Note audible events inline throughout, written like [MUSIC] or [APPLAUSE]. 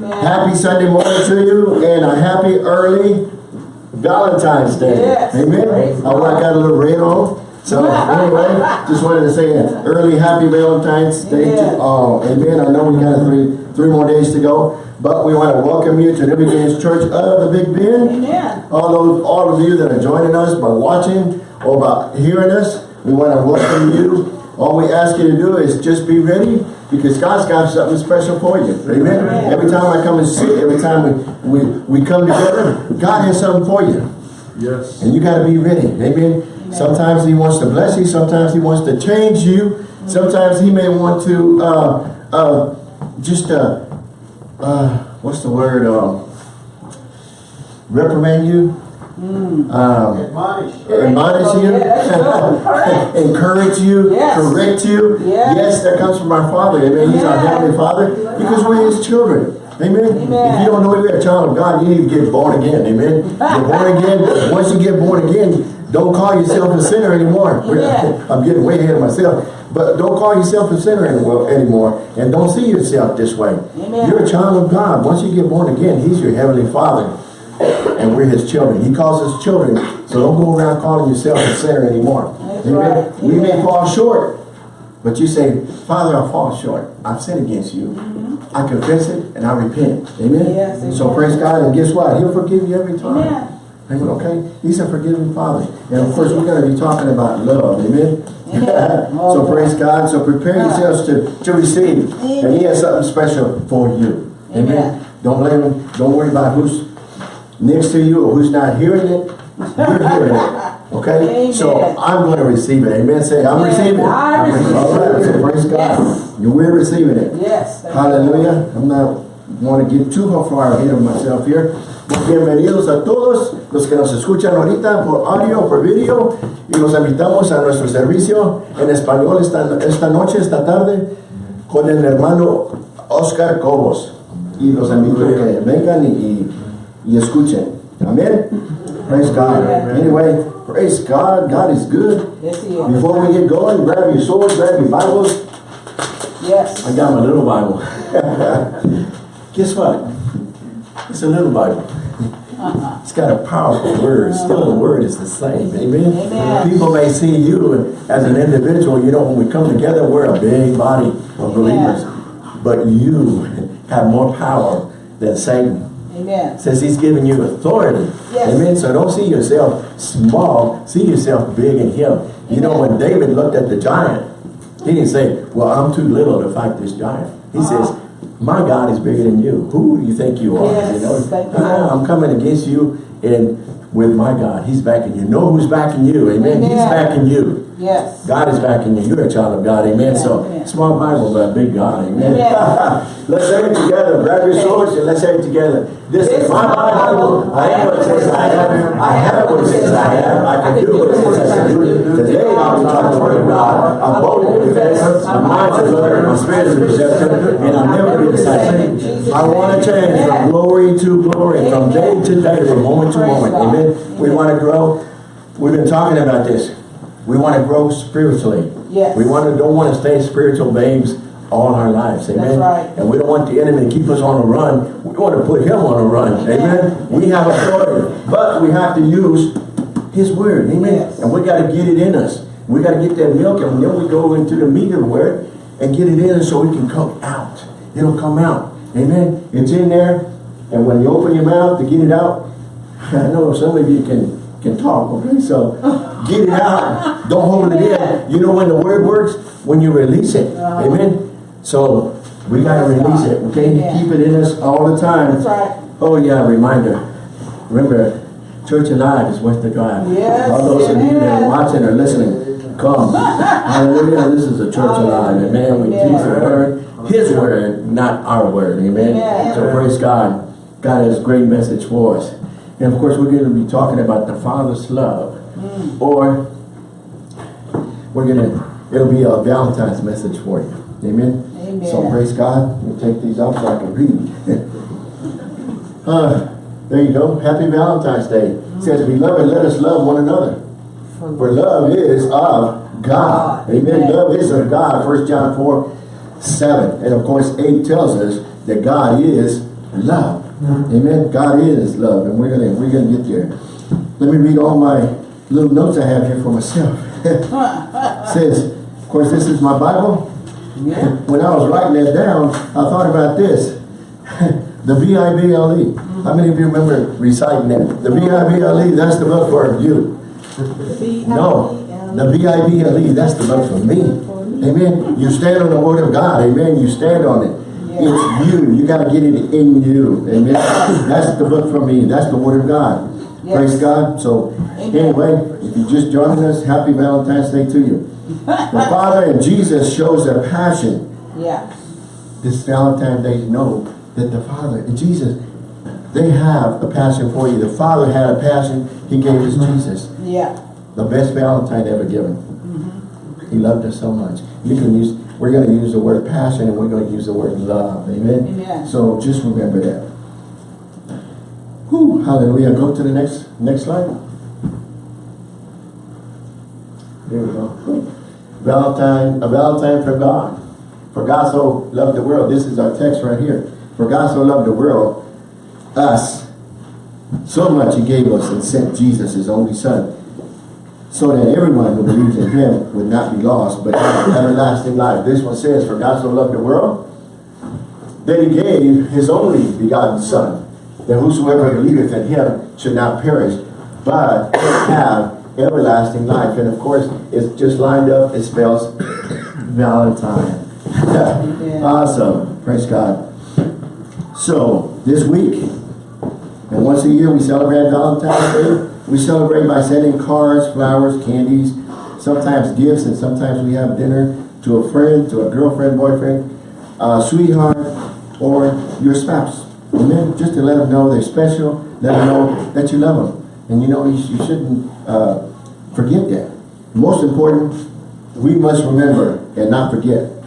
Happy Sunday morning to you and a happy early Valentine's Day. Yes. Amen. Praise Oh, I got a little red on. So anyway, [LAUGHS] just wanted to say an early happy Valentine's Day to all. Amen. I know we got three three more days to go, but we want to welcome you to the Beginnings Church of the Big Bend. Amen. All those, all of you that are joining us by watching or by hearing us, we want to welcome you. All we ask you to do is just be ready because God's got something special for you. Amen. Amen. Every time I come and sit, every time we, we, we come together, God has something for you. Yes. And you got to be ready. Amen. Sometimes he wants to bless you. Sometimes he wants to change you. Sometimes he may want to uh, uh, just, uh, uh, what's the word? Uh, reprimand you. Um, Admonish. admonish you, Yes, [LAUGHS] encourage you, Yes. correct you. Yes. Yes, that comes from our Father. Amen. He's our Heavenly Father because we're His children. Amen. Amen. If you don't know you're a child of God, you need to get born again. Amen. You're born again. [LAUGHS] Once you get born again, don't call yourself a sinner anymore. [LAUGHS] I'm getting way ahead of myself. But don't call yourself a sinner anymore, anymore. And don't see yourself this way. Amen. You're a child of God. Once you get born again, He's your Heavenly Father and we're his children. He calls us children, so don't go around calling yourself a sinner anymore. That's Amen. We may fall short, but you say, Father, I fall short. I've sinned against you. Mm-hmm. I confess it and I repent. Amen. Yes, so amen. praise God, and guess what? He'll forgive you every time. Amen. Amen, Okay? He's a forgiving Father. And of course, we're going to be talking about love. Amen? Amen. [LAUGHS] so praise God. So prepare yourselves to, to receive. And he has something special for you. Amen. Amen. Don't let him, don't worry about who's next to you or who's not hearing it. You're [LAUGHS] hearing it. Okay? Amen. So I'm going to receive it. Amen. Say, I'm Amen. receiving it. I receive All right. it. So praise God. Yes. We're receiving it. Yes. Hallelujah. I'm not want to get too far ahead of myself here. Pues Bienvenidos a todos los que nos escuchan ahorita por audio, por video y los invitamos a nuestro servicio en español esta, esta noche, esta tarde con el hermano Oscar Cobos y los invito a que vengan y, y, y escuchen. Amén. Praise God. Anyway, praise God. God is good. Yes, he is. Before we get going, grab your swords, grab your Bibles. Yes. I got my little Bible. [LAUGHS] Guess what? It's a little Bible. Uh-huh. It's got a powerful word. Still the uh-huh. word is the same. Amen? Amen. People may see you as an individual. You know, when we come together, we're a big body of believers. But you have more power than Satan. Amen. Says he's giving you authority. Yes. Amen. So don't see yourself small. See yourself big in him. You know, when David looked at the giant, he didn't say, well, I'm too little to fight this giant. He Uh-huh. says, my God is bigger than you. Who do you think you are? Yes, you know, you. "Ah, I'm coming against you and with my God. He's backing you. Know who's backing you. Amen. He's backing you. Yes. God is backing you. You're a child of God. Amen. So Amen. small Bible, but big God. Amen. Amen. [LAUGHS] let's say it together. Grab your swords and let's say it together. This is my Bible. I am what it says I am. I have what it says I am. I can do what it says I can do. Today I'll talk the word of God. I'm bold defense. My mind's alert. My spirit is receptive. And I'll never be decided. I want to change from glory to glory, from day to day, from moment to moment. Amen. We want to grow. We've been talking about this. We want to grow spiritually. Yes. We want to don't want to stay spiritual babes all our lives. Amen. right. And we don't want the enemy to keep us on a run. We want to put him on a run. Amen. We have authority. But we have to use his word. Amen. Yes. And we got to get it in us. We got to get that milk and then we go into the meat of the word and get it in so we can come out. It'll come out. Amen. It's in there. And when you open your mouth to get it out, [LAUGHS] I know some of you can can talk, okay? So [LAUGHS] get it out. Don't hold it in. You know when the word works? When you release it. Uh-huh. Amen. So we gotta release it, okay? Keep it in us all the time. Oh yeah, reminder. Remember, Church Alive is worth the drive. Yes, All those of you that are watching or listening, come. [LAUGHS] Hallelujah. This is a church alive. Amen. We Amen. teach the word, his word, not our word. Amen. Amen. So praise God. God has a great message for us. And of course, we're going to be talking about the Father's love. Mm. Or we're going to, it'll be a Valentine's message for you. Amen. Amen. So praise God. We'll take these out so I can read. [LAUGHS] uh, there you go. Happy Valentine's Day. It says, Beloved, let us love one another. For love is of God. Amen. Amen. Love is of God. 1 John 4, 7. And of course, 8 tells us that God is love. Mm-hmm. Amen. God is love, and we're gonna we're gonna get there. Let me read all my little notes I have here for myself. [LAUGHS] says, of course, this is my Bible. Yeah. When I was writing that down, I thought about this. The B-I-B-L-E. E. How many of you remember reciting that? The B-I-B-L-E, E, that's the book for you. No, the B-I-B-L-E, that's the book for me. Amen. You stand on the word of God. Amen. You stand on it. It's you. You got to get it in you. Amen. That's the book for me. That's the word of God. Praise God. So anyway, if you just joined us, happy Valentine's Day to you. The Father and Jesus shows their passion Yeah. this Valentine's Day know that the Father and Jesus, they have a passion for you. The Father had a passion. He gave us mm-hmm. Jesus. Yeah. The best Valentine ever given. Mm-hmm. He loved us so much. You can use, we're going to use the word passion and we're going to use the word love. Amen? Amen. So just remember that. Whew, hallelujah. Go to the next next slide. There we go. Valentine, a Valentine for God. For God so loved the world. This is our text right here. For God so loved the world, us, so much he gave us and sent Jesus, his only son, so that everyone who believes in him would not be lost, but have everlasting life. This one says, For God so loved the world, that he gave his only begotten son, that whosoever believeth in him should not perish, but have everlasting life. And of course, it's just lined up, it spells [COUGHS] Valentine. [LAUGHS] awesome. Praise God. So, this week, and once a year we celebrate Valentine's Day. We celebrate by sending cards, flowers, candies, sometimes gifts, and sometimes we have dinner to a friend, to a girlfriend, boyfriend, uh, sweetheart, or your spouse. Amen. Just to let them know they're special, let them know that you love them. And you know, you, you shouldn't uh, forget that. Most important, we must remember and not forget.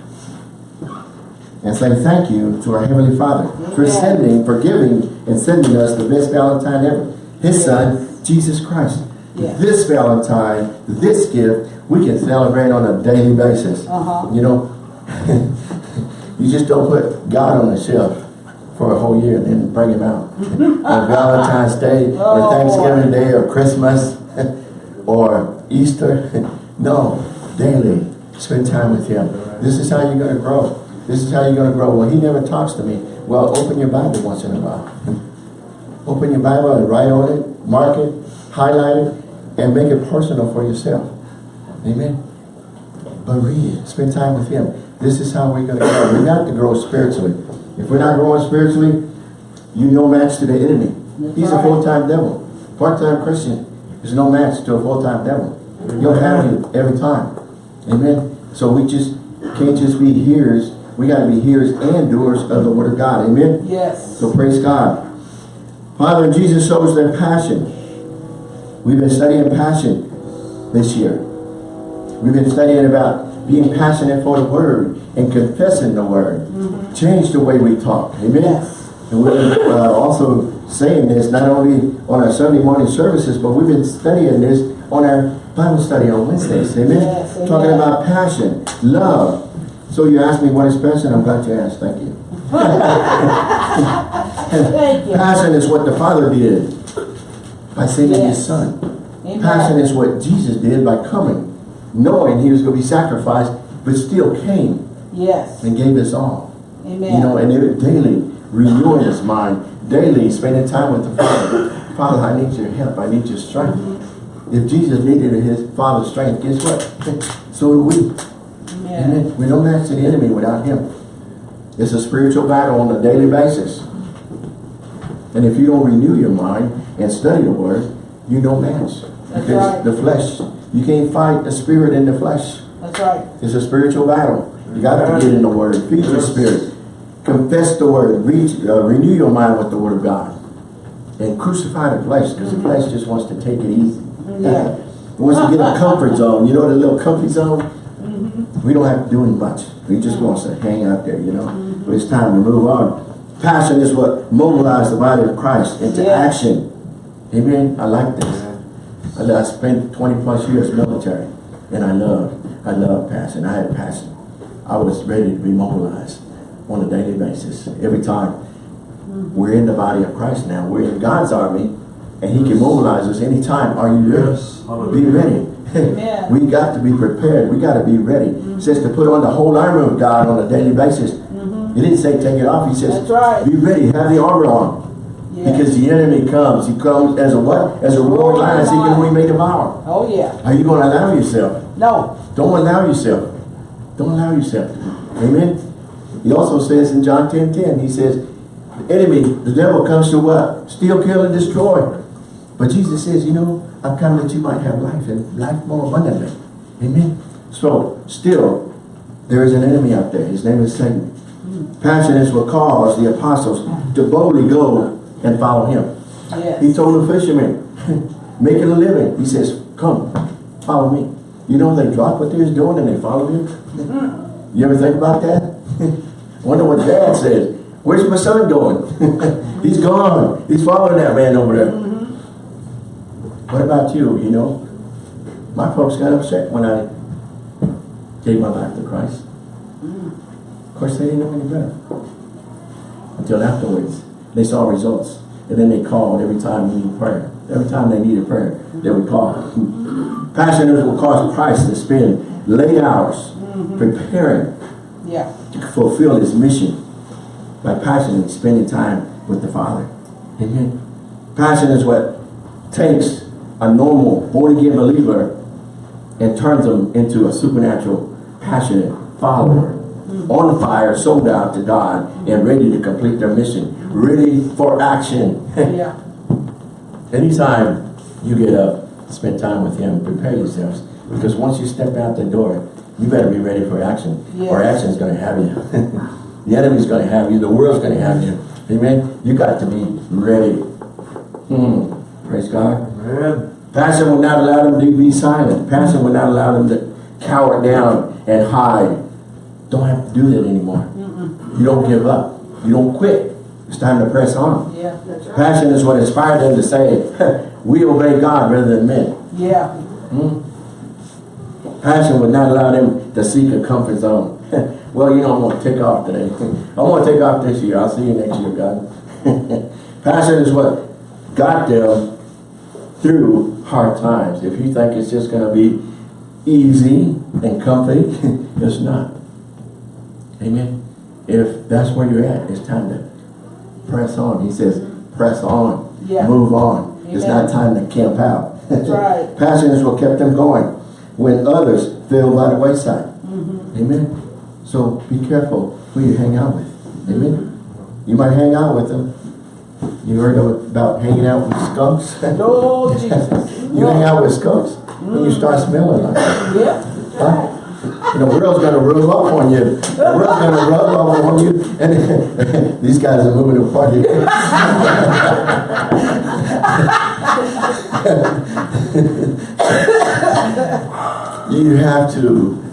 And say thank you to our Heavenly Father for sending, for giving, and sending us the best Valentine ever. His Son, Jesus Christ. Yes. This Valentine, this gift, we can celebrate on a daily basis. Uh-huh. You know, [LAUGHS] you just don't put God on the shelf for a whole year and then bring him out. [LAUGHS] on Valentine's Day, or Oh. Thanksgiving Day, or Christmas, [LAUGHS] or Easter. no, daily, spend time with him. This is how you're going to grow. This is how you're going to grow. Well, he never talks to me. Well, open your Bible once in a while. Open your Bible and write on it, mark it, highlight it, and make it personal for yourself. Amen. But read it. Spend time with him. This is how we're going to grow. We got to grow spiritually. If we're not growing spiritually, you no match to the enemy. He's a full-time devil. Part-time Christian is no match to a full-time devil. He'll have you every time. Amen. So we just can't just be hearers. We got to be hearers and doers of the word of God. Amen. Yes. So praise God. Father, Jesus shows their passion. We've been studying passion this year. We've been studying about being passionate for the word and confessing the word. Change the way we talk. Amen. Yes. And we're uh, also saying this not only on our Sunday morning services, but we've been studying this on our Bible study on Wednesdays. Amen. Yes, amen. Talking about passion, love. So you asked me what is passion? I'm glad you asked. Thank you. Thank you. Passion is what the Father did by sending Yes. His Son. Amen. Passion is what Jesus did by coming, knowing He was going to be sacrificed, but still came Yes. and gave us all. Amen. You know, and it daily renewing His mind, daily spending time with the Father. Father, I need your help. I need your strength. If Jesus needed His Father's strength, guess what? [LAUGHS] So do we. Amen. Amen. We don't match the enemy without him. It's a spiritual battle on a daily basis. And if you don't renew your mind and study the word, you don't match. That's because right. the flesh, you can't fight the spirit in the flesh. That's right. It's a spiritual battle. You got to get in the word, feed your spirit, confess the word, reach, uh, renew your mind with the word of God. And crucify the flesh, because the flesh just wants to take it easy. Yeah. It [LAUGHS] wants to get a comfort zone. You know the little comfy zone? We don't have to do much. We just want to hang out there, you know. Mm-hmm. But it's time to move on. Passion is what mobilizes the body of Christ into Yeah. action. Amen. I like this. I, I spent 20 plus years military, and I love, I love passion. I had passion. I was ready to be mobilized on a daily basis. Every time mm-hmm. We're in the body of Christ now. We're in God's army, and He can mobilize us anytime. Are you ready? Yes. Be ready. Amen. [LAUGHS] we got to be prepared. We got to be ready. It says to put on the whole armor of God on a daily basis. He didn't say take it off. He says right. be ready. Have the armor on. Yes. Because the enemy comes. He comes as a what? As a roaring lion seeking whom he may devour. Oh, yeah. Are you going to allow yourself? No. Don't allow yourself. Don't allow yourself. Amen. He also says in John 10, 10, he says, the enemy, the devil comes to what? Steal, kill, and destroy. But Jesus says, you know, I've come that you might have life and life more abundantly. Amen. So, still, there is an enemy out there. His name is Satan. Passion is what caused the apostles to boldly go and follow him. He told the fishermen, [LAUGHS] making a living. He says, come, follow me. You know, they dropped what they was doing and they followed him. Mm. You ever think about that? [LAUGHS] Wonder what dad says. Where's my son going? [LAUGHS] He's gone. He's following that man over there. Mm-hmm. What about you, you know? My folks got upset when I gave my life to Christ. Of course, they didn't know any better. Until afterwards, they saw results. And then they called every time we needed prayer. Every time they needed prayer, they would call. Passioners will cause Christ to spend late hours mm-hmm. preparing Yeah. to fulfill his mission by passionately spending time with the Father. Amen. Passion is what takes a normal born-again believer and turns them into a supernatural, passionate follower. On fire, sold out to God, and ready to complete their mission. Ready for action. [LAUGHS] Yeah. [LAUGHS] Anytime you get up, spend time with him, prepare yourselves. Because once you step out the door, you better be ready for action. Or action is gonna have you. [LAUGHS] the enemy's gonna have you, the world's gonna have you. Amen? You got to be ready. Hmm. Praise God. Passion will not allow them to be silent. Passion will not allow them to cower down and hide. Don't have to do that anymore. You don't give up. You don't quit. It's time to press on. Yeah. That's right. Passion is what inspired them to say, [LAUGHS] we obey God rather than men. Yeah. Hmm? Passion would not allow them to seek a comfort zone. [LAUGHS] well, you know, I'm going to take off today. [LAUGHS] I'm going to take off this year. I'll see you next year, God. Passion is what got them through hard times. If you think it's just going to be easy and comfy, [LAUGHS] it's not. Amen. If that's where you're at, it's time to press on. He says, press on. Yeah. Move on. It's not time to camp out. That's [LAUGHS] right. Passion is what kept them going when others fell by the wayside. Mm-hmm. Amen. So be careful who you hang out with. Amen. You might hang out with them. You heard about hanging out with skunks? [LAUGHS] Lord Jesus. you hang out with skunks and you mm. start smelling like it. Yeah. Huh? And the world's gonna rub off on you. The world's gonna rub off on you. And [LAUGHS] these guys are moving apart here. [LAUGHS] You have to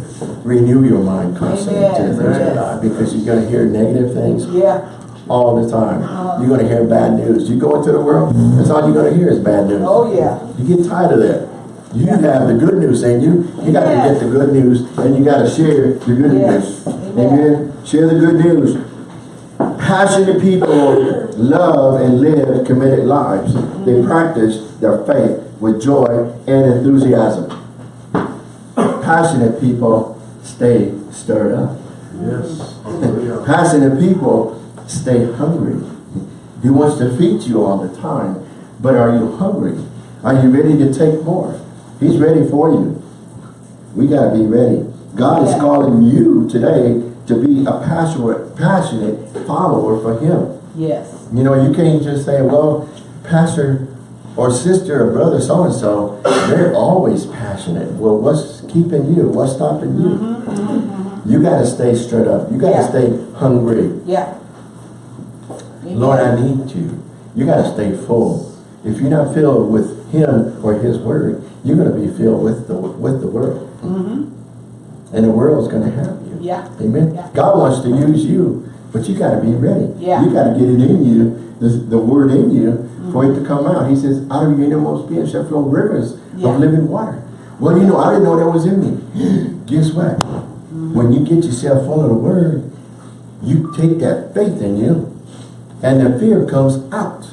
renew your mind constantly to the things of God because you're gonna hear negative things Yeah. All the time. Uh-huh. You're gonna hear bad news. You go into the world, that's all you're gonna hear is bad news. Oh, yeah. You get tired of that. You have the good news in you. You got to Yes. get the good news and you got to share the good Yes. news. Amen. Amen. Share the good news. Passionate people love and live committed lives. They mm-hmm. practice their faith with joy and enthusiasm. Passionate people stay stirred up. Yes. [LAUGHS] Oh, Hallelujah. Passionate people stay hungry. He wants to feed you all the time. But are you hungry? Are you ready to take more? He's ready for you. We got to be ready. God is calling you today to be a passionate, passionate follower for Him. Yes. You know, you can't just say, well, pastor or sister or brother so-and-so, they're always passionate. Well, what's keeping you? What's stopping you? Mm-hmm, mm-hmm, mm-hmm. You got to stay straight up. You got to Yeah. stay hungry. Yeah. Lord, I need you. You got to stay full. If you're not filled with Him or His Word, you're going to be filled with the with the world, Mm-hmm. and the world's going to have you. Yeah. Amen. Yeah. God wants to use you, but you got to be ready. Yeah. You got to get it in you, the, the Word in you, for it to come out. He says, "Out of your innermost being shall flow rivers Yeah. of living water." Well, you know, I didn't know that was in me. [GASPS] Guess what? Mm-hmm. When you get yourself full of the Word, you take that faith in you And the fear comes out.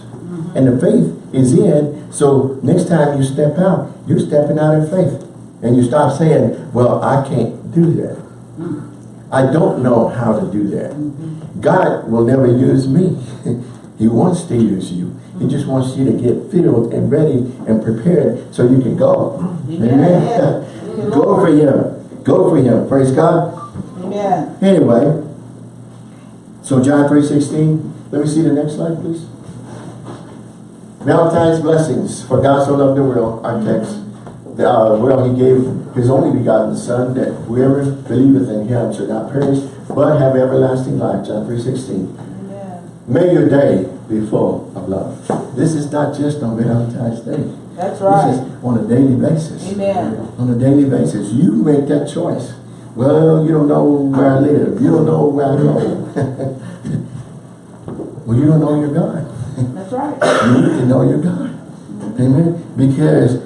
And the faith is in. So next time you step out, you're stepping out in faith. And you stop saying, well, I can't do that. I don't know how to do that. God will never use me. [LAUGHS] he wants to use you. He just wants you to get filled and ready and prepared so you can go. Amen. [LAUGHS] go for him. Go for him. Praise God. Amen. Anyway, so John 3.16, let me see the next slide, please. Valentine's blessings, for God so loved the world, our text. Uh, well, he gave his only begotten son, that whoever believeth in him should not perish, but have everlasting life, John 3.16. Amen. May your day be full of love. This is not just on Valentine's Day. That's This right. is on a daily basis. Amen. On a daily basis. You make that choice. Well, you don't know where I live. You don't know where I go. [LAUGHS] well, you don't know your God. That's right. [LAUGHS] You need to know your God. Amen. Because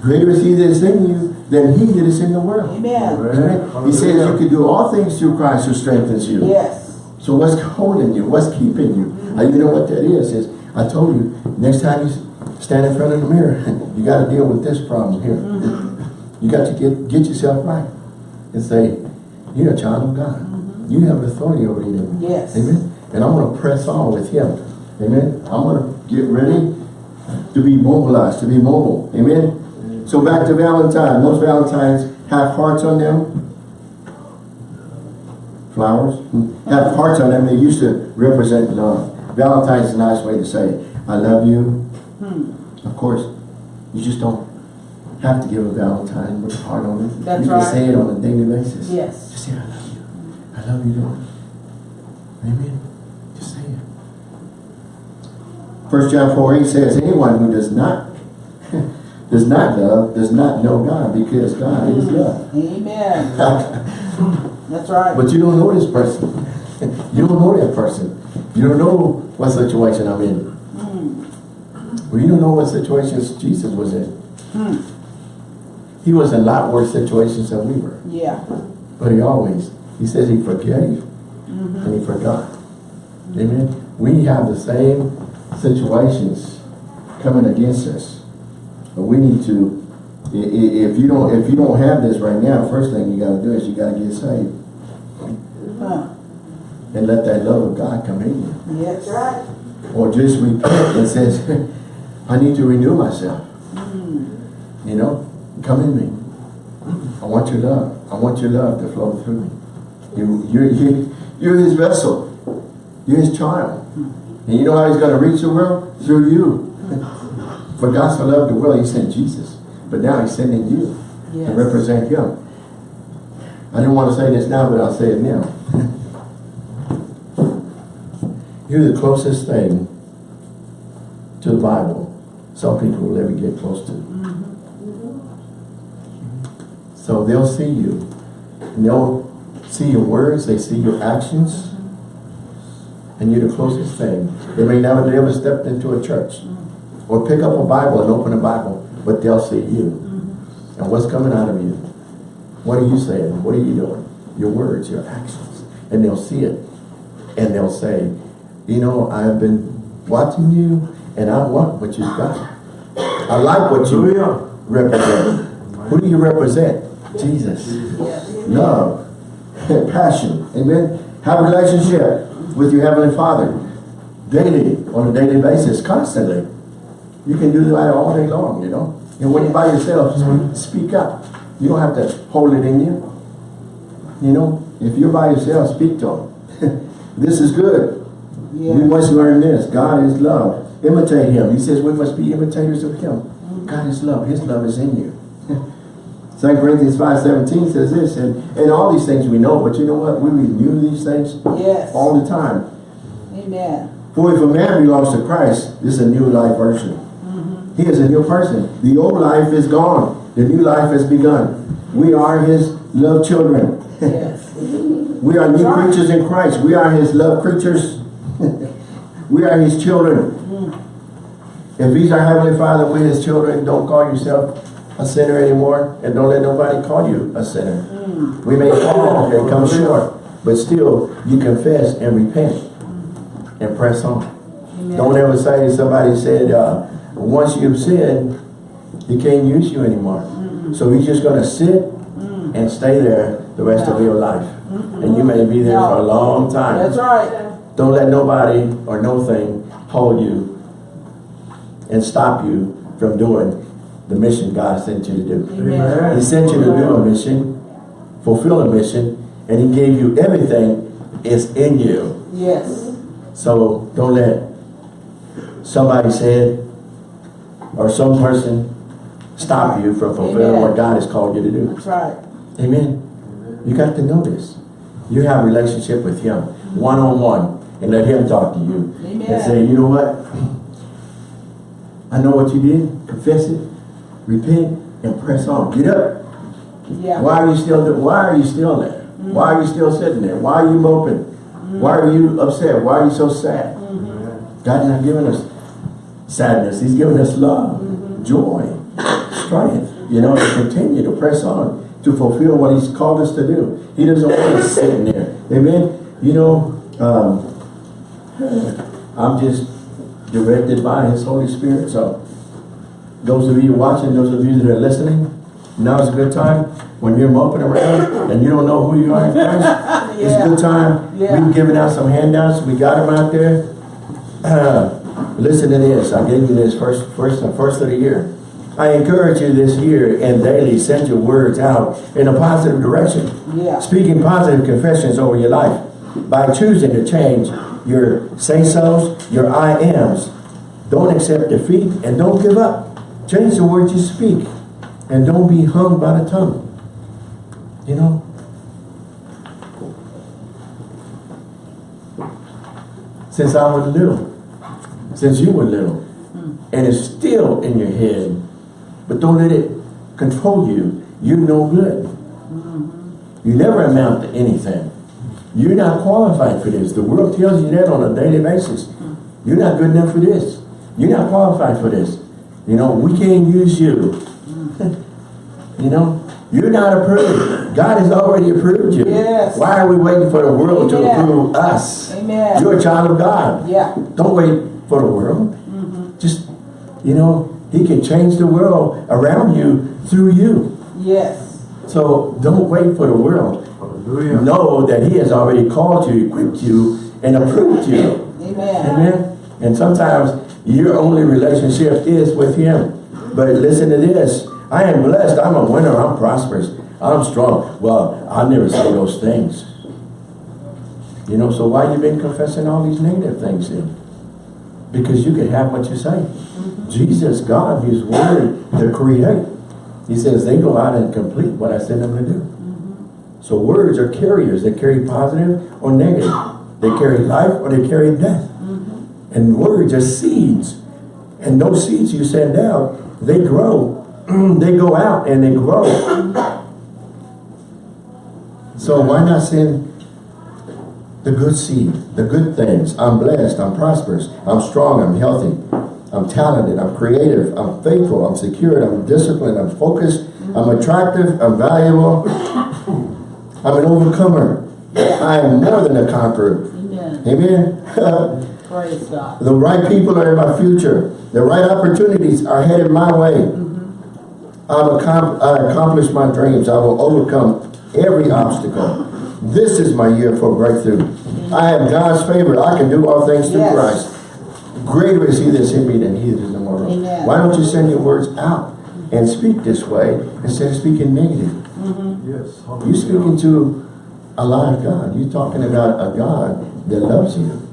greater is he that is in you than he that is in the world. Amen. Amen. He says you can do all things through Christ who strengthens you. Yes. So what's holding you? What's keeping you? Mm-hmm. And you know what that is? Is I told you, next time you stand in front of the mirror, [LAUGHS] you got to deal with this problem here. Mm-hmm. You got to get get yourself right and say, you're a child of God. Mm-hmm. You have authority over you. Yes. Amen. And I'm going to press on with him. Amen. I'm going to get ready to be mobilized, to be mobile. Amen. So back to Valentine. Most Valentines have hearts on them flowers hmm? have hearts on them. They used to represent love. Valentine's is a nice way to say, I love you. Hmm. Of course, you just don't have to give a Valentine with a heart on it. That's you can right. say it on a daily basis. Yes. Just say, I love you. I love you, Lord. Amen. 1 John 4 8 says, Anyone who does not [LAUGHS] does not love does not know God because God is mm-hmm. love. Amen. [LAUGHS] That's right. But you don't know this person. [LAUGHS] you don't know that person. You don't know what situation I'm in. Mm. Well, you don't know what situations Jesus was in. Mm. He was in a lot worse situations than we were. Yeah. But he always, he says he forgave mm -hmm. and he forgot. -hmm. Amen. We have the same situations coming against us. But we need to, if you don't, if you don't have this right now, first thing you gotta do is you gotta get saved. Huh. and let that love of God come in you. Yes. right. Or just repent and says, I need to renew myself. Mm. You know, come in me. I want your love. I want your love to flow through me. You, you're, you, you're his vessel. You're his child. And you know how he's going to reach the world? Through you. [LAUGHS] For God so loved the world, he sent Jesus. But now he's sending you to represent him. I didn't want to say this now, but I'll say it now. [LAUGHS] You're the closest thing to the Bible some people will ever get close to. So they'll see you. And they'll see your words, they see your actions. And you're the closest thing. They may never never stepped into a church. Or pick up a Bible and open a Bible. But they'll see you. And what's coming out of you? What are you saying? What are you doing? Your words, your actions. And they'll see it. And they'll say, you know, I've been watching you and I want what you've got. I like what you represent. Who do you represent? Jesus. Yes. Love. [LAUGHS] Passion. Amen. Have a relationship with your Heavenly Father. Daily, on a daily basis, constantly. You can do that all day long, you know. And when you're by yourself, speak up. You don't have to hold it in you. You know, if you're by yourself, speak to him. [LAUGHS] this is good. We must learn this. God is love. Imitate him. He says we must be imitators of him. Mm-hmm. God is love. His love is in you. 2 Corinthians 5.17 says this, and, and all these things we know, but you know what? We renew these things Yes. all the time. Amen. For if a man belongs to Christ, this is a new life version. Mm-hmm. He is a new person. The old life is gone. The new life has begun. We are his love children. Yes. [LAUGHS] We are new creatures in Christ. We are his love creatures. [LAUGHS] we are his children. Mm. If he's our heavenly father, we his children, don't call yourself a sinner anymore. And don't let nobody call you a sinner. We may fall and come short. But still, you confess and repent. And press on. Don't ever say, somebody said, uh, once you've sinned, he can't use you anymore. So he's just gonna sit and stay there the rest of your life. And you may be there for a long time. That's right. Don't let nobody or no thing hold you and stop you from doing the mission God sent you to do. Amen. He sent you to do a mission, fulfill a mission, and he gave you everything is in you. Yes. So don't let somebody said or some person stop you from fulfilling what God has called you to do. That's right. Amen. You got to know this. You have a relationship with him, one-on-one, and let him talk to you. And say, you know what? I know what you did. Confess it, repent, and press on. Get up. Yeah. Why are you still there? Why are you still there? Mm-hmm. Why are you still sitting there? Why are you moping? Mm-hmm. Why are you upset? Why are you so sad? Mm-hmm. God's not giving us sadness. He's giving us love, joy, strength, you know, to continue to press on, to fulfill what he's called us to do. He doesn't want us sitting there. Amen. You know, um, I'm just directed by his Holy Spirit. So those of you watching, those of you that are listening, now is a good time when you're moping around and you don't know who you are in Christ. [LAUGHS] It's a good time. Yeah. We've given out some handouts. We got them out there. Uh, [CLEARS THROAT] listen to this. I gave you this first, first, first of the year. I encourage you this year and daily send your words out in a positive direction. Yeah. Speaking positive confessions over your life by choosing to change your say-sos, your I ams. Don't accept defeat and don't give up. Change the words you speak and don't be hung by the tongue. You know? Since I was little, since you were little, mm. and it's still in your head, but don't let it control you. You're no good. Mm-hmm. You never amount to anything. You're not qualified for this. The world tells you that on a daily basis. Mm. You're not good enough for this. You're not qualified for this. You know, we can't use you. you know, you're not approved. God has already approved you. Yes. Why are we waiting for the world to approve us? Amen. You're a child of God. Yeah. Don't wait for the world. Mm -hmm. Just, you know, he can change the world around you through you. Yes. So don't wait for the world. Hallelujah. Know that he has already called you, equipped you, and approved you. Amen. Amen. And sometimes your only relationship is with him. But listen to this. I am blessed. I'm a winner. I'm prosperous. I'm strong. Well, I never say those things. You know, so why you been confessing all these negative things then? Because you can have what you say. Mm-hmm. Jesus, God, His Word to create. He says they go out and complete what I send them to do. Mm-hmm. So words are carriers. They carry positive or negative. They carry life or they carry death. And words are seeds. And those seeds you send out, they grow. [CLEARS THROAT] they go out and they grow. So why not send the good seed, the good things? I'm blessed, I'm prosperous, I'm strong, I'm healthy, I'm talented, I'm creative, I'm faithful, I'm secured, I'm disciplined, I'm focused, I'm attractive, I'm valuable, I'm an overcomer. I am more than a conqueror. Amen. Amen. [LAUGHS] Praise God. The right people are in my future. The right opportunities are headed my way. Mm-hmm. I'm accom I accomplish my dreams. I will overcome every obstacle. This is my year for breakthrough. I am God's favor. I can do all things through Yes. Christ. Greater is he that's in me than he that is in the world. Amen. Why don't you send your words out mm-hmm. and speak this way instead of speaking negative? Mm-hmm. Yes. You're speaking to a live God. You're talking about a God that loves you.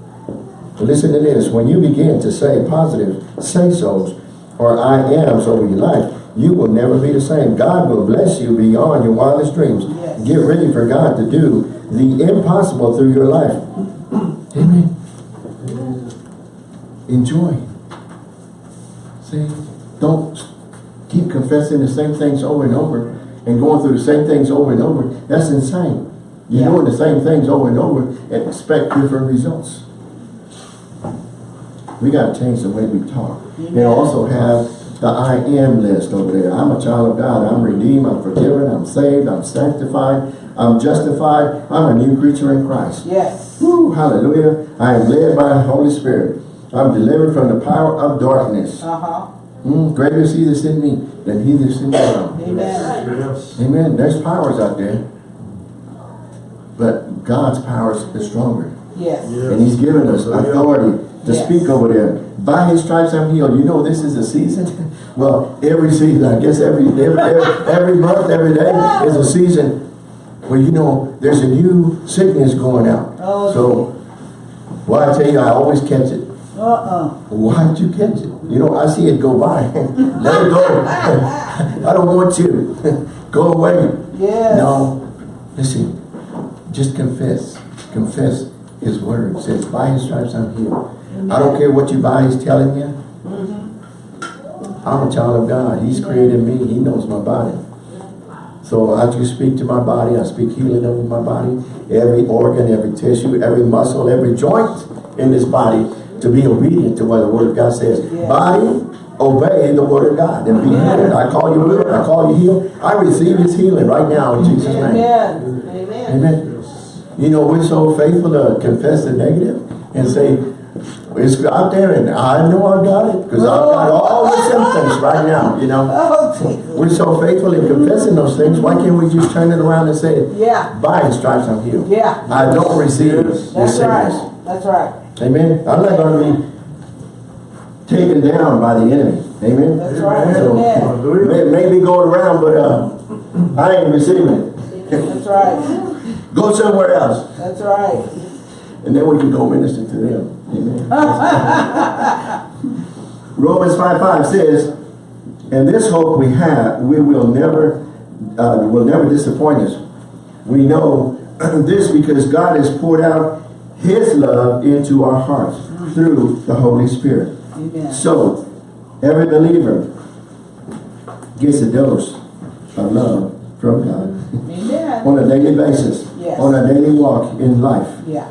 Listen to this. When you begin to say positive say-sos or I ams over your life, you will never be the same. God will bless you beyond your wildest dreams. Yes. Get ready for God to do the impossible through your life. Amen. Enjoy. See? Don't keep confessing the same things over and over and going through the same things over and over. That's insane. You're Yeah. doing the same things over and over and expect different results. We got to change the way we talk. And Amen. also have the I am list over there. I'm a child of God. I'm redeemed. I'm forgiven. I'm saved. I'm sanctified. I'm justified. I'm a new creature in Christ. Yes. Woo, hallelujah. I am led by the Holy Spirit. I'm delivered from the power of darkness. Uh-huh. Mm, greater is he that's in me than he that's in the world. Amen. Amen. There's powers out there. But God's power is stronger. Yes. And he's given us authority to Yes. speak over there. By his stripes I'm healed. You know this is a season? [LAUGHS] well, every season, I guess every, every, every, every month, every day is a season where you know there's a new sickness going out. Oh, so, well, I tell you, I always catch it. Uh-uh. Why'd you catch it? You know, I see it go by. [LAUGHS] Let it go. [LAUGHS] I don't want you. go away. Yes. No, listen, just confess. Confess his word. It says, by his stripes I'm healed. I don't care what your body's telling you. I'm a child of God. He's created me. He knows my body. So I just speak to my body. I speak healing over my body. Every organ, every tissue, every muscle, every joint in this body to be obedient to what the word of God says. Body, obey the word of God and be healed. I call you healed. I call you healed. I receive his healing right now in Jesus' name. Amen. Amen. Amen. You know, we're so faithful to confess the negative and say, it's out there and I know I've got it because I've got all the symptoms right now, you know. [LAUGHS] Oh, We're so faithful in confessing those things. Why can't we just turn it around and say, Yeah. by his stripes I'm healed. Yeah. I don't receive this That's right. That's right. Amen. I'm not going to be taken down by the enemy. Amen. That's right. So, Amen. May, may be going around, but uh, I ain't receiving it. That's right. Go somewhere else. That's right. And then we can go minister to them. Amen. [LAUGHS] Romans 5 5 says, And this hope we have, we will never, uh, will never disappoint us. We know [CLEARS THROAT] this because God has poured out His love into our hearts through the Holy Spirit. Amen. So, every believer gets a dose of love from God Amen. [LAUGHS] on a daily basis, Yes. on a daily walk in life. Yeah.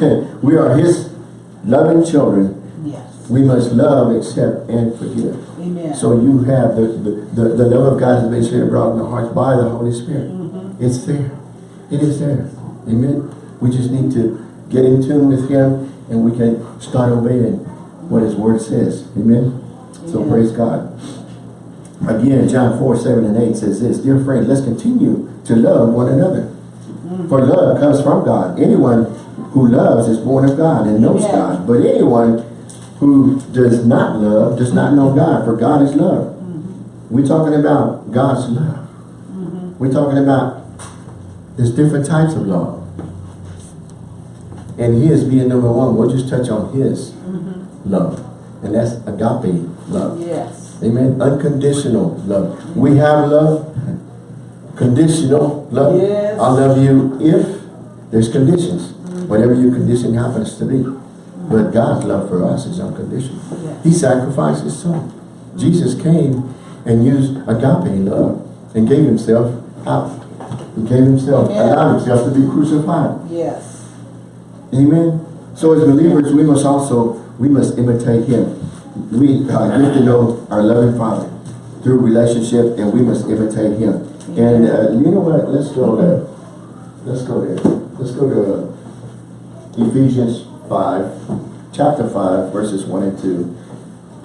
[LAUGHS] we are His loving children. Yes. We must love, accept, and forgive. Amen. So you have the, the, the, the love of God has been shed abroad in the hearts by the Holy Spirit. Mm-hmm. It's there. It is there. Amen. We just need to get in tune with Him and we can start obeying what His Word says. Amen. So praise God. Again, John 4, 7 and 8 says this, Dear friends, let's continue to love one another. Mm-hmm. For love comes from God. Anyone who loves is born of God and knows Amen. God. But anyone who does not love does not know God, for God is love. Mm-hmm. We're talking about God's love. We're talking about there's different types of love. And his being number one, we'll just touch on his Mm-hmm. love. And that's agape love. Yes. Amen. Unconditional love. We have love, conditional love. Yes. I love you if there's conditions. Whatever your condition happens to be. But God's love for us is unconditional. Yes. He sacrificed his son. Jesus came and used agape love and gave himself out. He gave himself, Amen. allowed himself to be crucified. Yes. Amen. So as believers, we must also, we must imitate him. We uh, get to know our loving Father through relationship and we must imitate him. And uh, you know what? Let's go there. Let's go there. Let's go to uh, Ephesians 5, chapter 5, verses 1 and 2.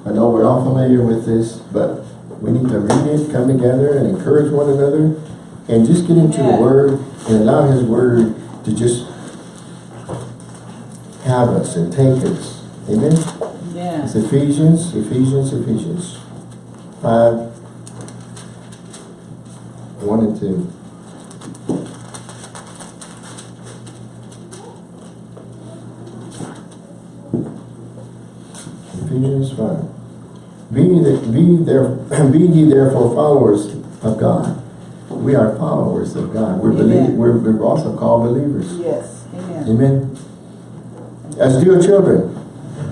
I know we're all familiar with this, but we need to read it, come together and encourage one another and just get into the Word and allow His Word to just have us and take us. Amen? Yeah. It's Ephesians, Ephesians, Ephesians 5, 1 and 2. Ephesians 5. Be, ye- be, there, [CLEARS THROAT] be ye therefore followers of God. We are followers of God. We're, belie- Amen. we're, we're also called believers. Yes. Amen. Amen. As dear children.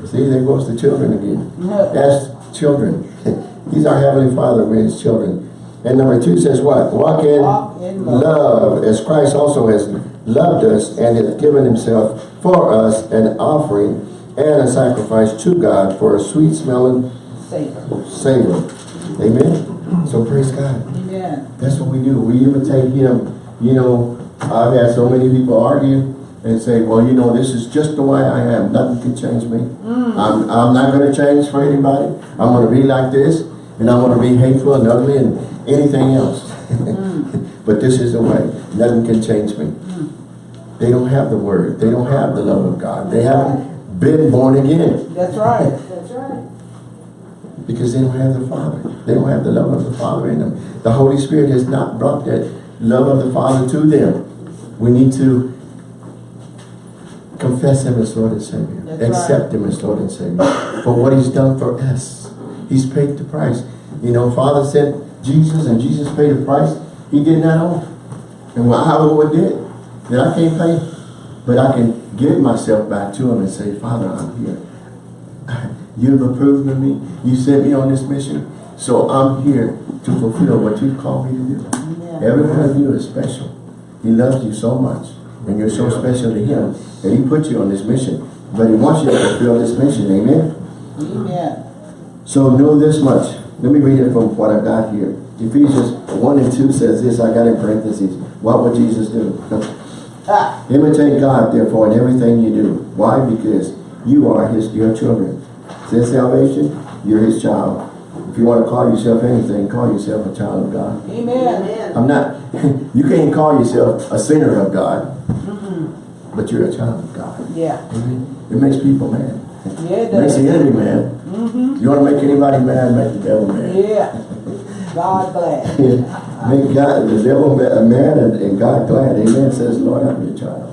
See, there goes the children again. As children. [LAUGHS] He's our Heavenly Father, we're His children. And number two says what? Walk in, Walk in love. love, as Christ also has loved us and has given Himself for us an offering and a sacrifice to God for a sweet smelling Savor. savor. Amen. So praise God. Amen. That's what we do. We imitate him. You know, I've had so many people argue and say, well, you know, this is just the way I am. Nothing can change me. Mm. I'm, I'm not going to change for anybody. I'm going to be like this, and I'm going to be hateful and ugly and anything else. Mm. [LAUGHS] but this is the way. Nothing can change me. Mm. They don't have the word. They don't have the love of God. They haven't been born again That's right. That's right. because they don't have the Father. They don't have the love of the Father in them. The Holy Spirit has not brought that love of the Father to them. We need to confess Him as Lord and Savior. That's right. Accept Him as Lord and Savior for what He's done for us. He's paid the price. You know, Father said Jesus and Jesus paid the price. He did not owe. And I would did. That I can't pay. But I can give myself back to Him and say, Father, I'm here. [LAUGHS] You've approved of me. You sent me on this mission. So I'm here to fulfill what You've called me to do. Amen. Every one of you is special. He loves you so much. And you're so special to him that he put you on this mission. But he wants you to fulfill this mission. Amen? Amen. So know this much. Let me read it from what I've got here. Ephesians 1 and 2 says this. I got in parentheses. What would Jesus do? Ah, Imitate God, therefore, in everything you do. Why? Because you are his your children. Since salvation, you're his child. If you want to call yourself anything, call yourself a child of God. amen. Amen. I'm not, [LAUGHS] you can't call yourself a sinner of God, mm -hmm. but you're a child of God. Yeah. It makes people mad. Yeah, it It makes the enemy mad. You want to make anybody mad, make the devil mad. Yeah. [LAUGHS] God glad. [LAUGHS] Make God, the devil ma- mad and, and God glad. Amen. Says, Lord, I'm your child.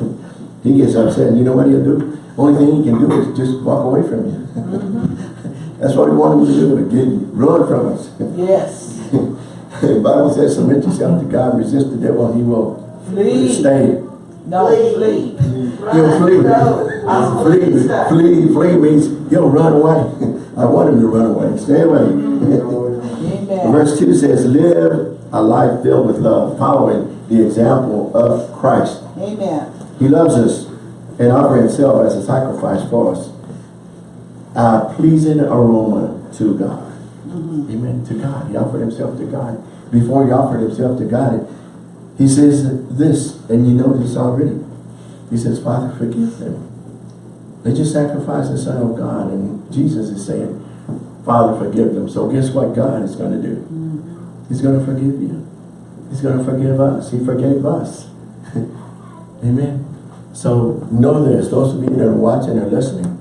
[LAUGHS] He gets upset. And you know what he'll do? Only thing he can do is just walk away from you. Mm-hmm. [LAUGHS] That's what he wanted me to do, to get, run from us. Yes. the Bible says, submit yourself to God, resist the devil, and he will Flee. stay. No, flee. He'll flee. No. Flee, flee, flee means he'll run away. I want him to run away. Stay away. Mm-hmm. Amen. Verse 2 says, live a life filled with love, following the example of Christ. Amen. He loves us and offered himself as a sacrifice for us. A pleasing aroma to God. Mm-hmm. Amen. To God. He offered himself to God. Before he offered himself to God, he says this, and you know this already. He says, Father, forgive them. They just sacrificed the Son of God, and Jesus is saying, Father, forgive them. So guess what God is going to do? Mm. He's going to forgive you. He's going to forgive us. He forgave us. [LAUGHS] Amen. So know this, those of you that are watching and listening,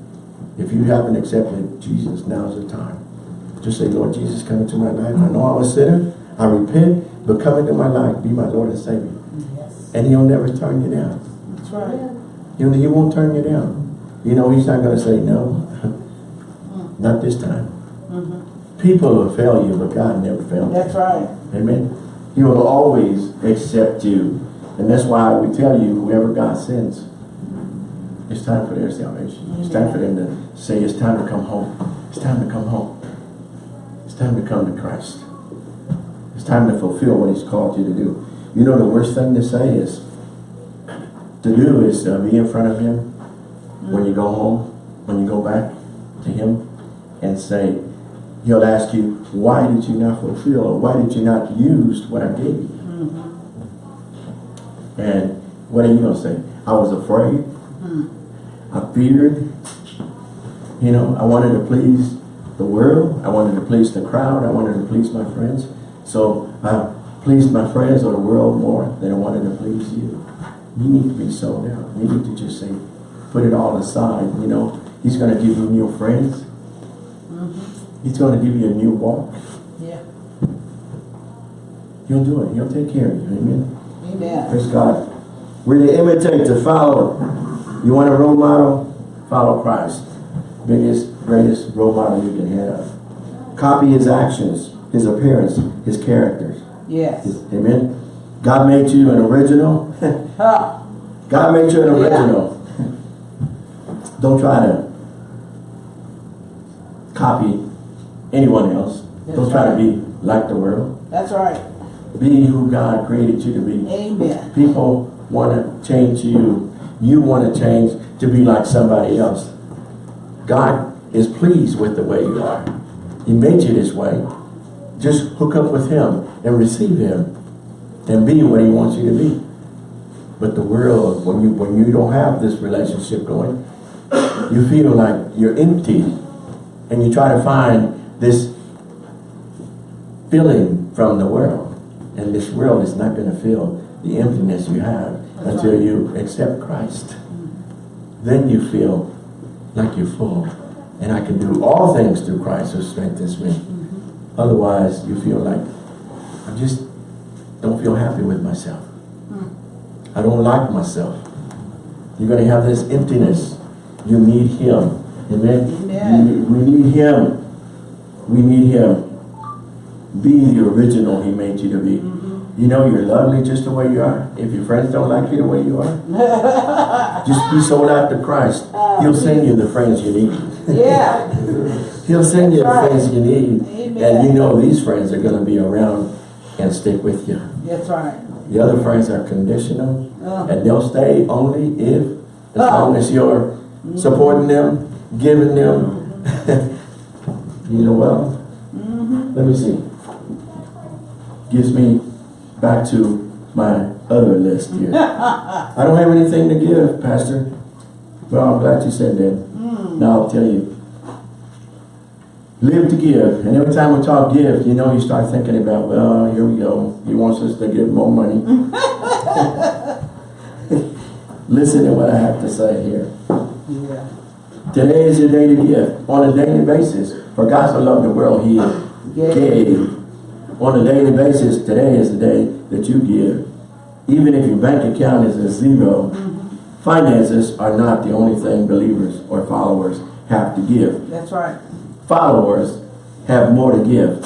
if you haven't accepted Jesus, now's the time. Just say, Lord Jesus, come into my life. I know I'm a sinner. I repent, but come into my life. Be my Lord and Savior. Yes. And he'll never turn you down. That's right. You know, he won't turn you down. You know, he's not going to say no. Mm. [LAUGHS] not this time. People will fail you, but God never fails. That's right. Amen. He will always accept you. And that's why we tell you, whoever God sends, it's time for their salvation. It's time for them to say, it's time to come home. It's time to come home. It's time to come to Christ. It's time to fulfill what he's called you to do. You know the worst thing to say is, to do is to be in front of him when you go home, when you go back to him and say, he'll ask you, why did you not fulfill or why did you not use what I gave you? Mm-hmm. And what are you going to say? I was afraid. Mm-hmm. I feared. You know, I wanted to please the world. I wanted to please the crowd. I wanted to please my friends. So I pleased my friends or the world more than I wanted to please you. You need to be sold out. You need to just say, put it all aside. You know, he's going to give you new friends. He's going to give you a new walk. Yeah. He'll do it. He'll take care of you. Amen. Amen. Praise God. We're to imitate, to follow. You want a role model? Follow Christ. Biggest, greatest role model you can have. Copy his actions, his appearance, his characters. Yes. His- amen. God made you an original. [LAUGHS] God made you an Yeah. original. Don't try to copy anyone else. Don't That's try to be like the world. That's right. Be who God created you to be. Amen. People want to change you. You want to change to be like somebody else. God is pleased with the way you are. He made you this way. Just hook up with Him and receive Him and be what He wants you to be. But the world, when you when you don't have this relationship going, you feel like you're empty. And you try to find this filling from the world. And this world is not going to fill the emptiness you have That's until right. you accept Christ. Then you feel like you're full. And I can do all things through Christ who strengthens me. Mm-hmm. Otherwise, you feel like, I just don't feel happy with myself. Mm. I don't like myself. You're going to have this emptiness. You need Him. Amen? Amen. We need Him. We need Him. Be the original He made you to be. Mm-hmm. You know you're lovely just the way you are. If your friends don't like you the way you are, [LAUGHS] just be sold out to Christ. Uh, He'll send you the friends you need. Yeah. [LAUGHS] He'll send you the right. friends you need. Amen. And you know these friends are going to be around and stick with you. That's right. The other friends are conditional. Uh, And they'll stay only if, as Oh. long as you're mm-hmm. supporting them, giving them. Mm-hmm. [LAUGHS] You know, well, mm-hmm. let me see. Gives me back to my other list here. [LAUGHS] I don't have anything to give, Pastor. Well, I'm glad you said that. Mm. Now I'll tell you. Live to give. And every time we talk give, you know, you start thinking about, well, here we go. He wants us to give more money. [LAUGHS] [LAUGHS] Listen to what I have to say here. yeah. Today is your day to give on a daily basis. For God so loved the world, He Gave. On a daily basis, today is the day that you give. Even if your bank account is a zero, finances are not the only thing believers or followers have to give. That's right. Followers have more to give.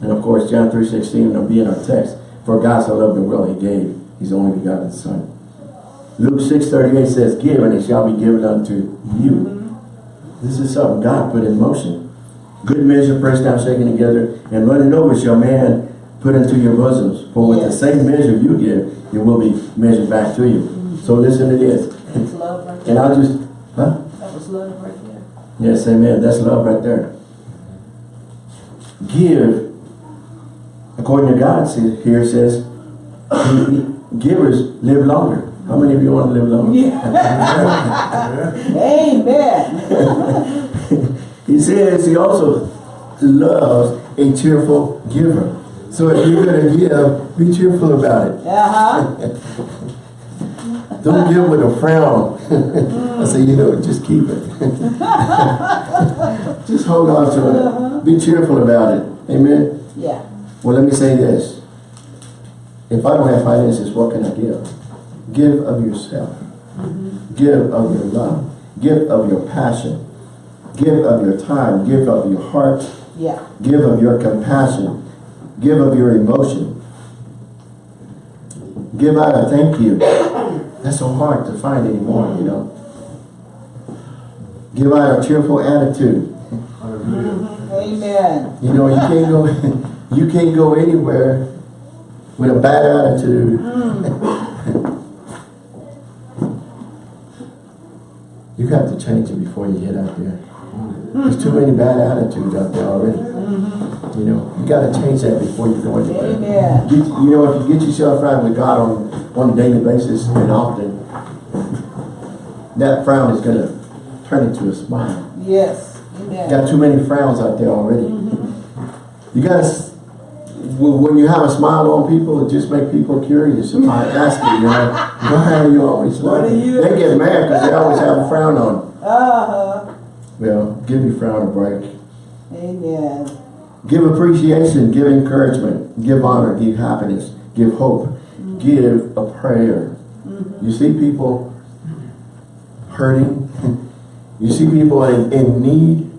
And of course, John 3.16 will be in our text. For God so loved the world, He gave His only begotten Son. Luke 6.38 says, Give, and it shall be given unto you. Mm-hmm. This is something God put in motion. Good measure, pressed down, shaken together, and running over shall man put into your bosoms. For with the same measure you give, it will be measured back to you. So mm-hmm. listen to this. That's love right there. And. I'll just, huh? That was love right there. Yes, amen. That's love right there. Give, according to God, here it says, [CLEARS THROAT] givers live longer. How many of you want to live longer? [LAUGHS] Amen. [LAUGHS] He says he also loves a cheerful giver. So if you're going to give, be cheerful about it. Uh-huh. [LAUGHS] Don't give with a frown. I say, you know, just keep it. just hold on to it. Be cheerful about it. Amen. Yeah. Well, let me say this. If I don't have finances, what can I give? Give of yourself. Give of your love. Give of your passion. Give of your time. Give of your heart. Yeah. Give of your compassion. Give of your emotion. Give out a thank you. That's so hard to find anymore, you know. Give out a cheerful attitude. Amen. You know, you can't go [LAUGHS] you can't go anywhere with a bad attitude. Mm. You have to change it before you get out there. There's too many bad attitudes out there already. Mm-hmm. You know, you got to change that before you go anywhere. Amen. Get, you know, if you get yourself right with God on, on a daily basis and often, that frown is going to turn into a smile. Yes. You Amen. got too many frowns out there already. Mm-hmm. You got to, when you have a smile on people, it just makes people curious. If I ask you, you know, [LAUGHS] why are you always smiling? They get mad because they always frown on. Uh-huh. Well, give your frown a break. Amen. Give appreciation, give encouragement, give honor, give happiness, give hope, mm-hmm. give a prayer. Mm-hmm. You see people hurting, [LAUGHS] you see people in, in need,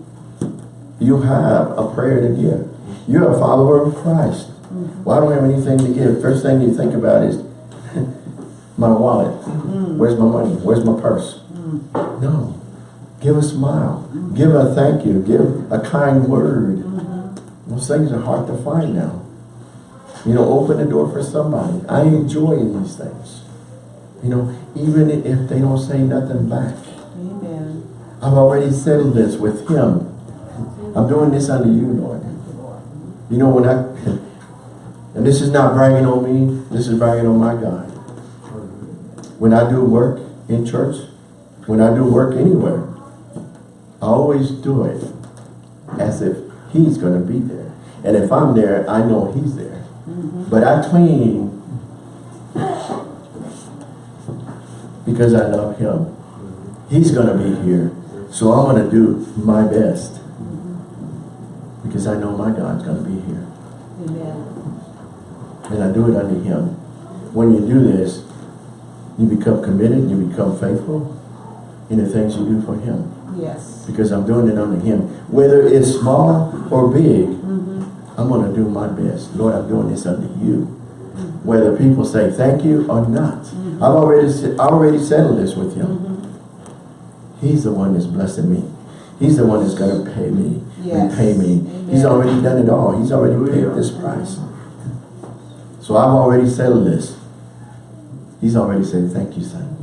you have a prayer to give. You're a follower of Christ. Mm-hmm. Well, I don't have anything to give. First thing you think about is [LAUGHS] my wallet. Where's my money? Where's my purse? No. Give a smile. Give a thank you. Give a kind word. Mm-hmm. Those things are hard to find now. You know, open the door for somebody. I enjoy these things. You know, even if they don't say nothing back. Amen. I've already settled this with him. I'm doing this under you, Lord. You know, when I, and this is not bragging on me, this is bragging on my God. When I do work in church, when I do work anywhere, I always do it as if he's gonna be there. And if I'm there, I know he's there. Mm-hmm. But I clean because I love him. He's gonna be here. So I'm gonna do my best. Mm-hmm. Because I know my God's gonna be here. Amen. And I do it under him. When you do this, you become committed, you become faithful in the things you do for him. Yes. Because I'm doing it under him. Whether it's small or big, Mm-hmm. I'm gonna do my best. Lord, I'm doing this under you. Whether people say thank you or not. Mm-hmm. I've already, se- I already settled this with him. He's the one that's blessing me. He's the one that's gonna pay me and Yes. pay me. He's already done it all. He's already paid this price. So I've already settled this. He's already said, thank you, son.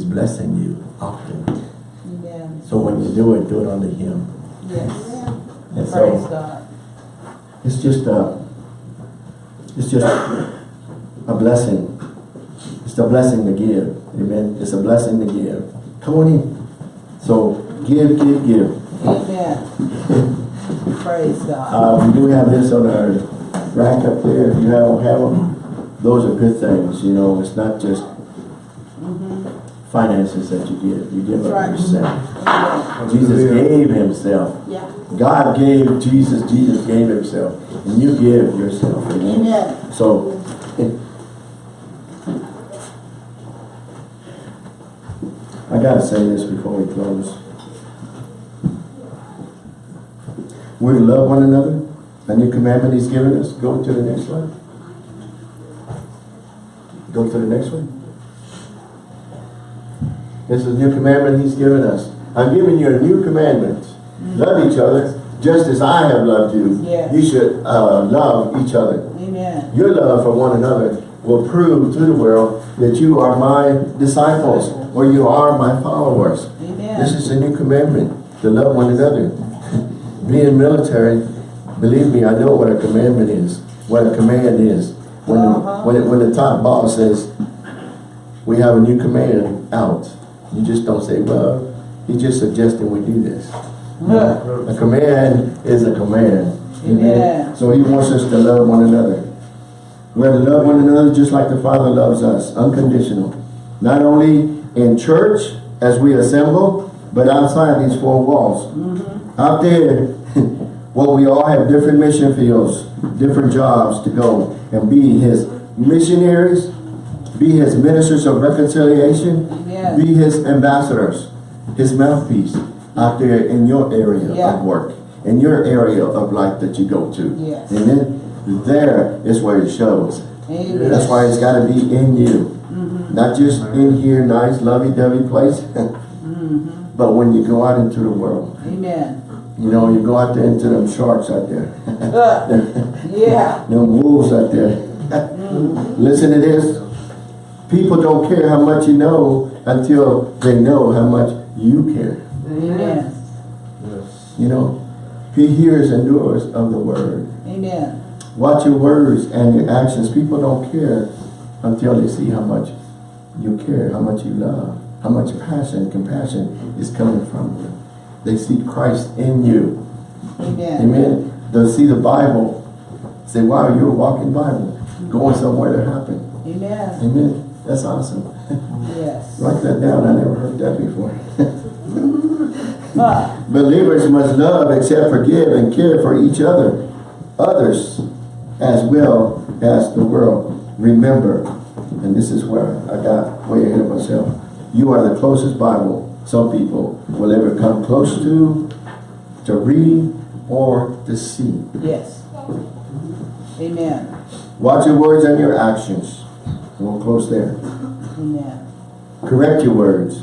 He's blessing you often. Amen. So when you do it, do it under him. Yes. And Praise so God. it's just a, it's just a blessing. It's a blessing to give. Amen. It's a blessing to give. Come on in. So give, give, give. Amen. Praise God. Uh, we do have this on our rack up there. If you don't have them, those are good things. You know, it's not just finances that you give. You give That's right. up yourself. Jesus gave himself. Yeah. God gave Jesus, Jesus gave himself. And you give yourself. Amen. Amen. So, it- I gotta say this before we close. We're to love one another. A new commandment he's given us. Go to the next one. Go to the next one. This is a new commandment he's given us. I'm giving you a new commandment. Love each other just as I have loved you. Yes. You should uh, love each other. Amen. Your love for one another will prove to the world that you are my disciples or you are my followers. Amen. This is a new commandment, to love one another. [LAUGHS] Being military, believe me, I know what a commandment is, what a command is. When, Uh-huh. the, when, it, when the top boss says, we have a new command out, you just don't say, well, he's just suggesting we do this. Huh. A command is a command. Amen. So he wants us to love one another. We're to love one another just like the Father loves us, unconditional. Not only in church as we assemble, but outside these four walls. Mm-hmm. Out there, [LAUGHS] well, we all have different mission fields, different jobs to go and be his missionaries, be his ministers of reconciliation, Amen. be his ambassadors, his mouthpiece out there in your area Yeah. of work, in your area of life that you go to. Yes. And then there is where it shows. Amen. That's why it's got to be in you. Mm-hmm. Not just in here, nice, lovey-dovey place, [LAUGHS] mm-hmm. but when you go out into the world. Amen. You know, you go out there into them sharks out there. [LAUGHS] Yeah. [LAUGHS] them wolves out there. Mm-hmm. Listen to this. People don't care how much you know until they know how much you care. Amen. Yes. You know, he hears and doers of the word. Amen. Watch your words and your actions. People don't care until they see how much you care, how much you love, how much passion, compassion is coming from you. They see Christ in you. Amen. Amen. They'll see the Bible. Say, wow, you're a walking Bible. Going somewhere to happen. Amen. Amen. That's awesome. Yes. Write that down. I never heard that before. [LAUGHS] Believers must love, accept, forgive, and care for each other, others, as well as the world. Remember, and this is where I got way ahead of myself. You are the closest Bible some people will ever come close to, to read, or to see. Yes. Amen. Watch your words and your actions. And we'll close there. Amen. Correct your words.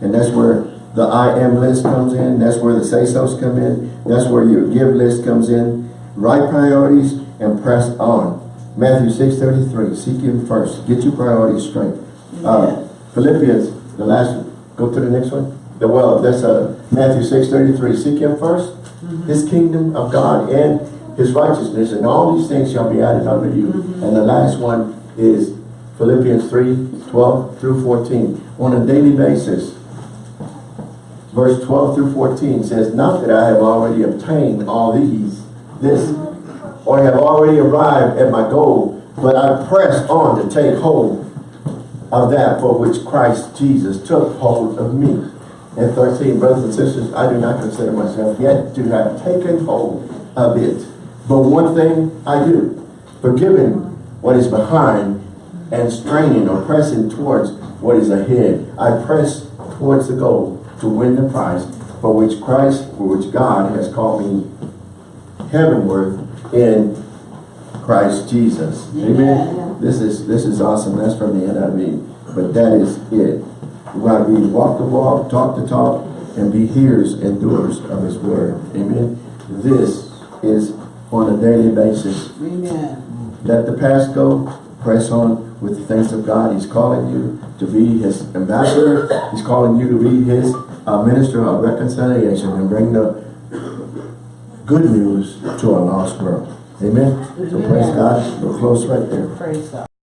And that's where the I am list comes in. That's where the say-sos come in. That's where your give list comes in. Right priorities and press on. Matthew 6.33, seek him first. Get your priorities straight. Uh, Philippians, the last, go to the next one. The, well, that's uh, Matthew 6.33, seek him 1st His kingdom of God and his righteousness, and all these things shall be added unto you. And the last one, is Philippians 3, 12 through 14. On a daily basis, verse 12 through 14 says, Not that I have already obtained all these, this, or have already arrived at my goal, but I press on to take hold of that for which Christ Jesus took hold of me. And 13, brothers and sisters, I do not consider myself yet to have taken hold of it. But one thing I do, forgiving what is behind and straining or pressing towards what is ahead. I press towards the goal to win the prize for which Christ, for which God has called me heavenward in Christ Jesus. Amen. This is this is awesome. That's from the NIV. But that is it. We gotta be walk the walk, talk the talk, and be hearers and doers of his word. Amen. This is on a daily basis. Amen. Let the past go, press on with the things of God. He's calling you to be his ambassador. He's calling you to be his uh, minister of reconciliation and bring the good news to a lost world. Amen. So praise God. We'll close right there. Praise God.